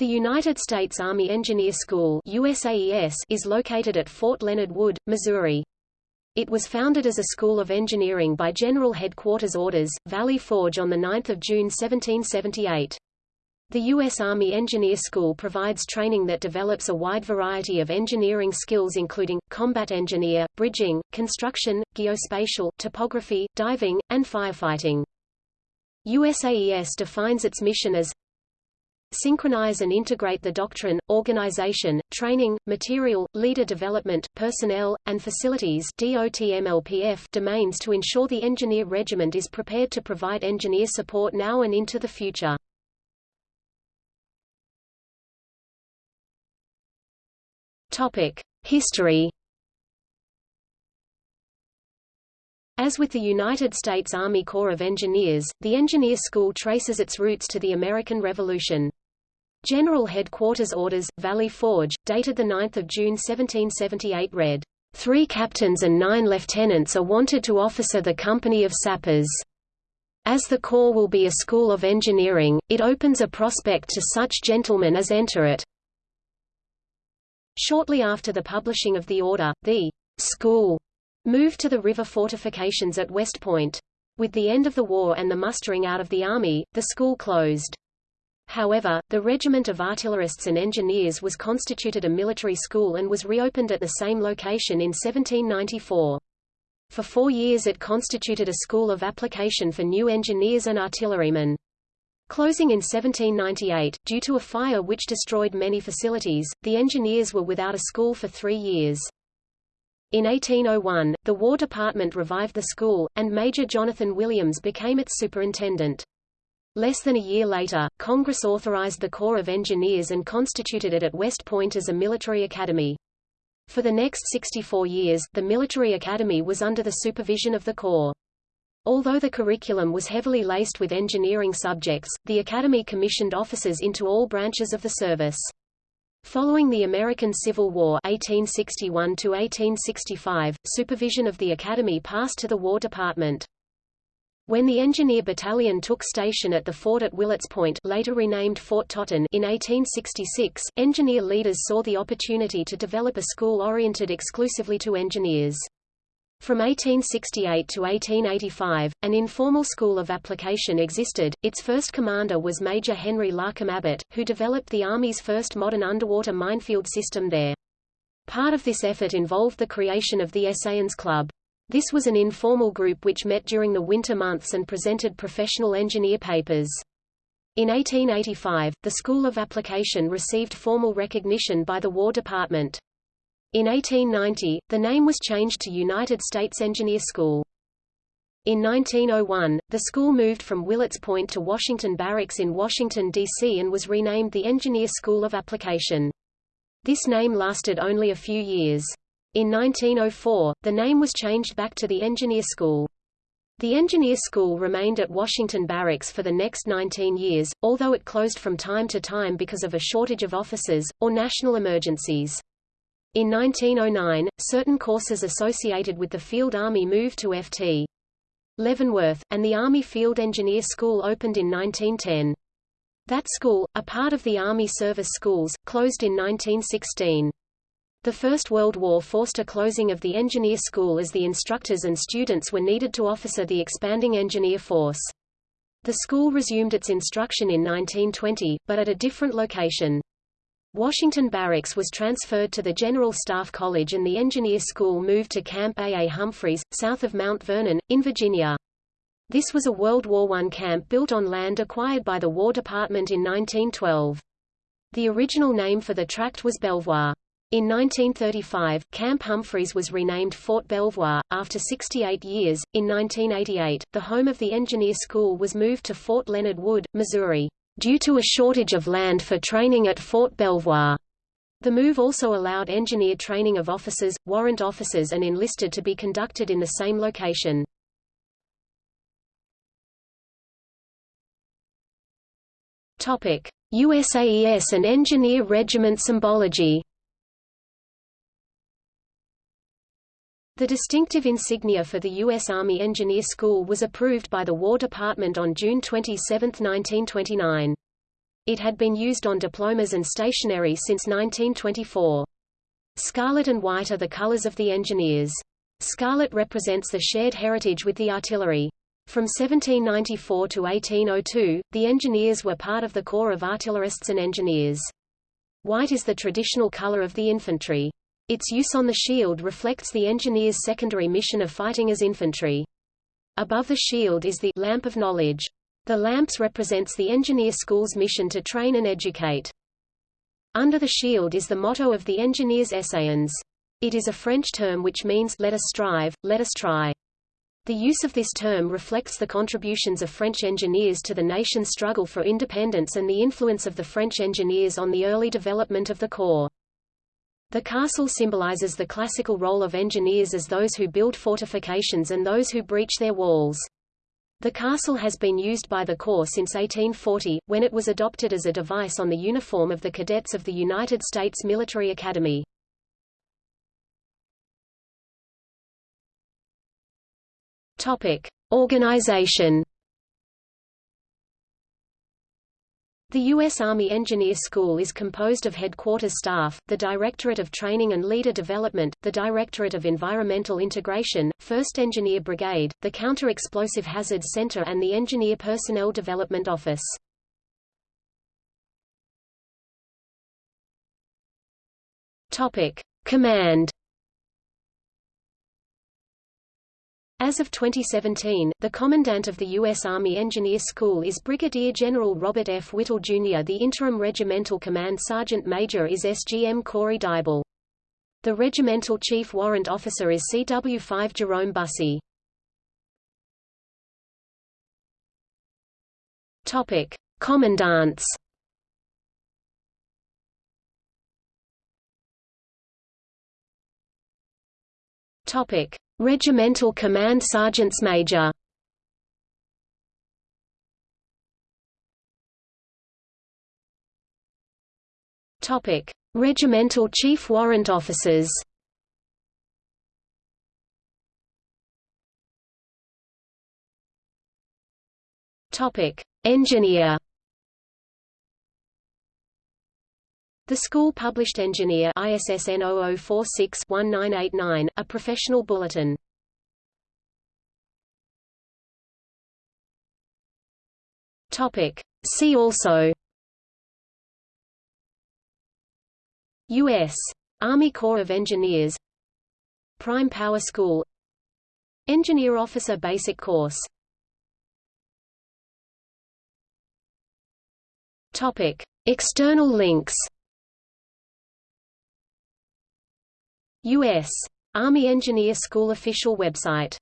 The United States Army Engineer School USAES is located at Fort Leonard Wood, Missouri. It was founded as a school of engineering by General Headquarters Orders, Valley Forge on 9 June 1778. The U.S. Army Engineer School provides training that develops a wide variety of engineering skills including, combat engineer, bridging, construction, geospatial, topography, diving, and firefighting. USAES defines its mission as synchronize and integrate the doctrine, organization, training, material, leader development, personnel, and facilities domains to ensure the engineer regiment is prepared to provide engineer support now and into the future. History As with the United States Army Corps of Engineers, the Engineer School traces its roots to the American Revolution. General Headquarters Orders, Valley Forge, dated 9 June 1778 read, Three captains and nine lieutenants are wanted to officer the company of sappers. As the Corps will be a school of engineering, it opens a prospect to such gentlemen as enter it. Shortly after the publishing of the order, the school moved to the river fortifications at West Point. With the end of the war and the mustering out of the army, the school closed. However, the Regiment of Artillerists and Engineers was constituted a military school and was reopened at the same location in 1794. For four years it constituted a school of application for new engineers and artillerymen. Closing in 1798, due to a fire which destroyed many facilities, the engineers were without a school for three years. In 1801, the War Department revived the school, and Major Jonathan Williams became its superintendent. Less than a year later, Congress authorized the Corps of Engineers and constituted it at West Point as a military academy. For the next 64 years, the military academy was under the supervision of the Corps. Although the curriculum was heavily laced with engineering subjects, the academy commissioned officers into all branches of the service. Following the American Civil War 1861 supervision of the academy passed to the War Department. When the Engineer Battalion took station at the fort at Willets Point later renamed Fort Totten in 1866, engineer leaders saw the opportunity to develop a school oriented exclusively to engineers. From 1868 to 1885, an informal school of application existed. Its first commander was Major Henry Larcom Abbot, who developed the Army's first modern underwater minefield system there. Part of this effort involved the creation of the Essayons Club. This was an informal group which met during the winter months and presented professional engineer papers. In 1885, the School of Application received formal recognition by the War Department. In 1890, the name was changed to United States Engineer School. In 1901, the school moved from Willets Point to Washington Barracks in Washington, D.C. and was renamed the Engineer School of Application. This name lasted only a few years. In 1904, the name was changed back to the Engineer School. The Engineer School remained at Washington Barracks for the next 19 years, although it closed from time to time because of a shortage of officers, or national emergencies. In 1909, certain courses associated with the Field Army moved to Ft. Leavenworth, and the Army Field Engineer School opened in 1910. That school, a part of the Army Service Schools, closed in 1916. The First World War forced a closing of the engineer school as the instructors and students were needed to officer the expanding engineer force. The school resumed its instruction in 1920, but at a different location. Washington Barracks was transferred to the General Staff College and the engineer school moved to Camp A. A. Humphreys, south of Mount Vernon, in Virginia. This was a World War I camp built on land acquired by the War Department in 1912. The original name for the tract was Belvoir. In 1935, Camp Humphreys was renamed Fort Belvoir. After 68 years, in 1988, the home of the engineer school was moved to Fort Leonard Wood, Missouri, due to a shortage of land for training at Fort Belvoir. The move also allowed engineer training of officers, warrant officers and enlisted to be conducted in the same location. USAES and Engineer Regiment symbology The distinctive insignia for the U.S. Army Engineer School was approved by the War Department on June 27, 1929. it had been used on diplomas and stationery since 1924. Scarlet and white are the colors of the engineers. Scarlet represents the shared heritage with the artillery. From 1794 to 1802, the engineers were part of the corps of artillerists and engineers. White is the traditional color of the infantry. Its use on the shield reflects the engineers' secondary mission of fighting as infantry. Above the shield is the lamp of knowledge. The lamps represents the engineer school's mission to train and educate. Under the shield is the motto of the engineers Essayons. It is a French term which means let us strive, let us try. The use of this term reflects the contributions of French engineers to the nation's struggle for independence and the influence of the French engineers on the early development of the Corps. The castle symbolizes the classical role of engineers as those who build fortifications and those who breach their walls. The castle has been used by the Corps since 1840, when it was adopted as a device on the uniform of the cadets of the United States Military Academy. Topic: Organization The U.S. Army Engineer School is composed of headquarters staff, the Directorate of Training and Leader Development, the Directorate of Environmental Integration, 1st Engineer Brigade, the Counter-Explosive Hazards Center and the Engineer Personnel Development Office. Topic. Command As of 2017, the Commandant of the U.S. Army Engineer School is Brigadier General Robert F. Whittle, Jr. The interim regimental command sergeant major is SGM Corey Dybel. The regimental chief warrant officer is CW5 Jerome Bussey. Topic: Commandants. Topic: Regimental Command Sergeants Major Topic: Regimental Chief Warrant Officers. Topic: Engineer. The school published Engineer ISSN 0046-1989, a professional bulletin. Topic. See also U.S. Army Corps of Engineers Prime Power School Engineer Officer Basic Course Topic. External links U.S. Army Engineer School official website